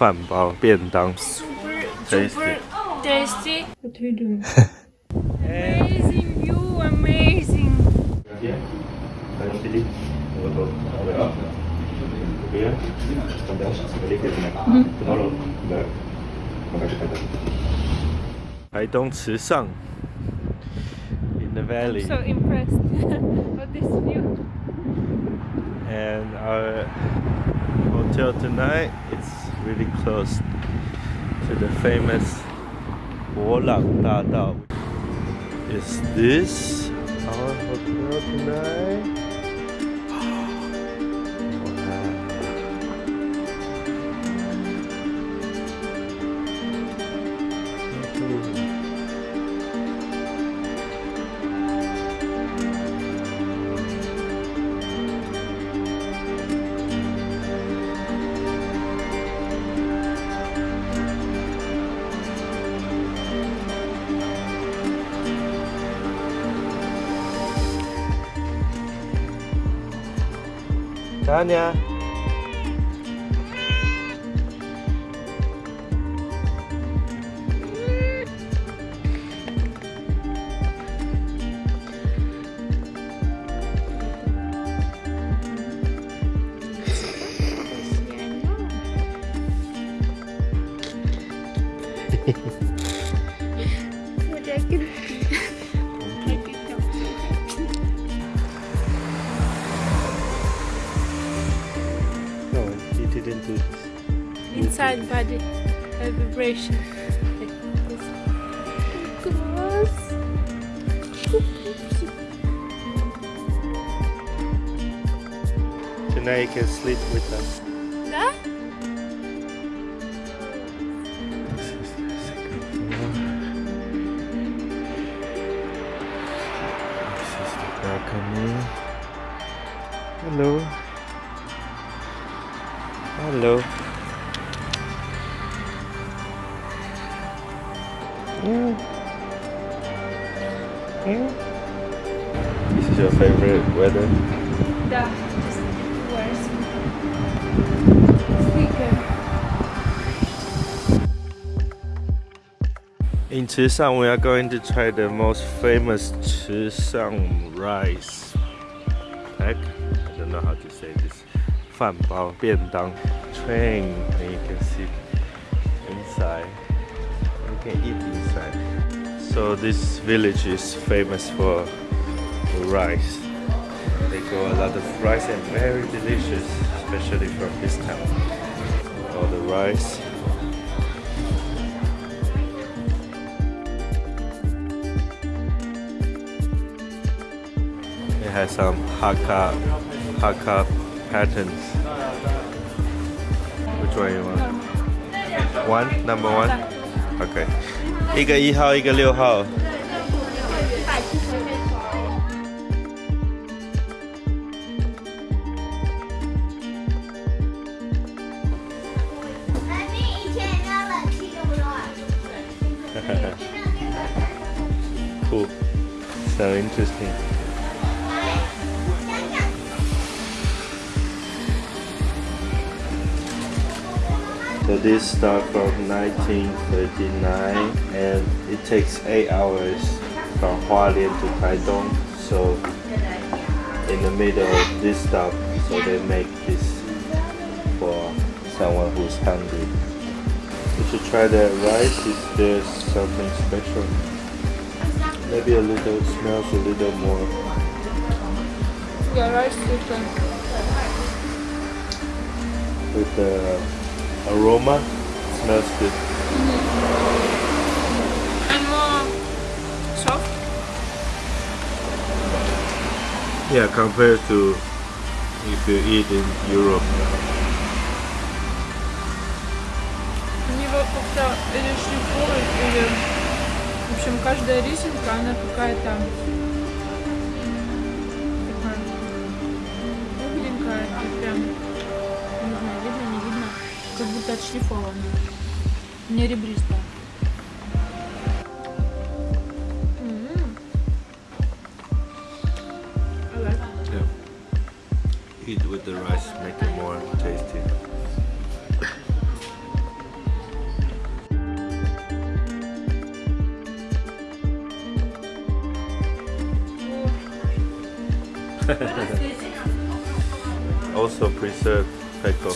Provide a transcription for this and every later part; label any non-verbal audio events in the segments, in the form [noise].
饭包便当。 Super, Tasty. super tasty. What are you doing? amazing view, amazing. Iya. Kanan sini. Betul. Ada. Iya. Sampai sedikit. Tolong. Enggak. Makasih kata. 台东池上 in the valley So impressed [laughs] of this view. and our hotel tonight it's really close to the famous Wolak Dao. Is this our hotel tonight? 看见。No, he didn't do this. Inside body a vibration. Gross. Tonight you can sleep with us. This is your favorite weather? Yeah, just. In Chishang, we are going to try the most famous Chishang rice pack. I don't know how to say this. Fan bao, bian dang, train. And you can see inside. You can eat inside. So this village is famous for rice. They grow a lot of rice and very delicious, especially from this town. All the rice. It has some Hakka Hakka patterns. Which one you want? One, number one. Okay. 一个一号，一个六号。cool，so interesting。So this start from 1939 and it takes 8 hours from Hualien to Taitung. So in the middle of this stop, so they make this for someone who's hungry. You should try that rice, is there something special? Maybe a little, smells a little more. Yeah, rice chicken. with the aroma. Smells good. And more soft. Yeah, compared to if you eat in Europe. Они его как-то или шлифуют, или... В общем, каждая рисинка, она какая-то... как будто отшлифованный. Не ребристая. Eat with the rice, make it more tasty. [laughs] also preserved peco.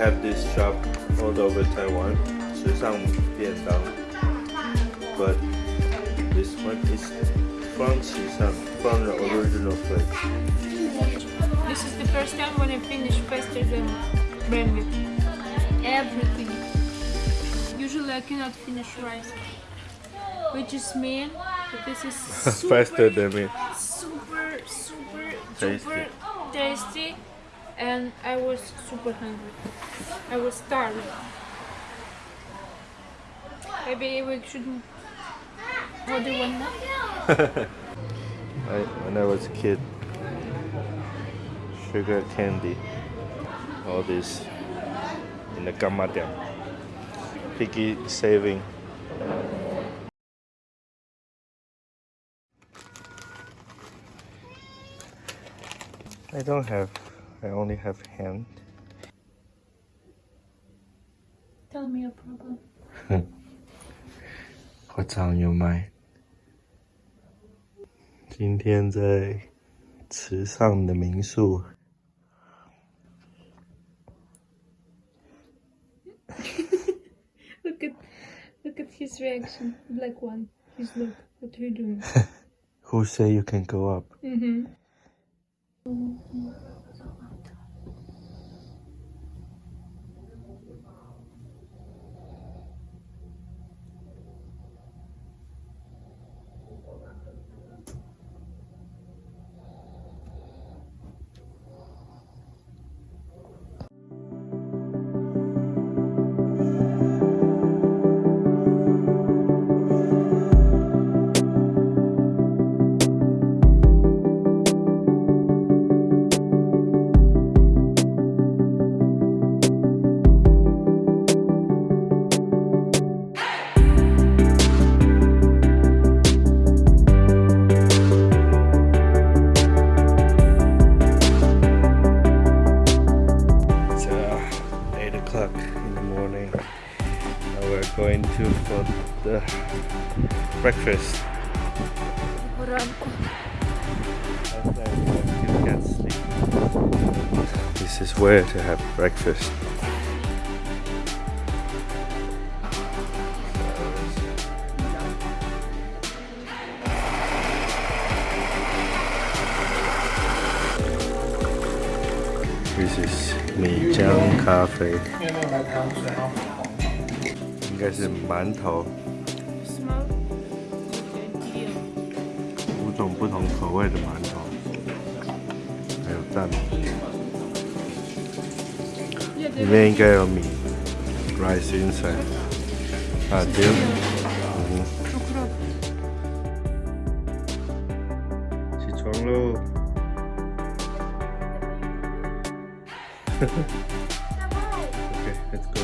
have this shop all over Taiwan, 池上便当. But this one is from Shisang, from the original place. This is the first time when I finish faster than Brandon. Everything. Usually I cannot finish rice, which is mean, but this is [laughs] super, faster than me. Super, super, super tasty. tasty. And I was super hungry. I was starving. Maybe we should order one more. [laughs] I, when I was a kid, sugar candy, all this in the gamma dam. Piggy saving. I don't have, I only have hand. Tell me your problem. [laughs] What's on your mind? 今天在池上的民宿， Look [laughs] at look at his reaction. Black one. He's look. What are you doing? [laughs] who say you can go up? mm-hmm. It's For the breakfast. This is where to have breakfast. This is Meijang Cafe. 应该是馒头。什么？五种不同口味的馒头，还有蛋。里面应该有米，rice inside。啊，对。嗯哼。起床喽。[laughs] Okay, let's go.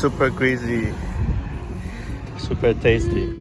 Super greasy, super tasty.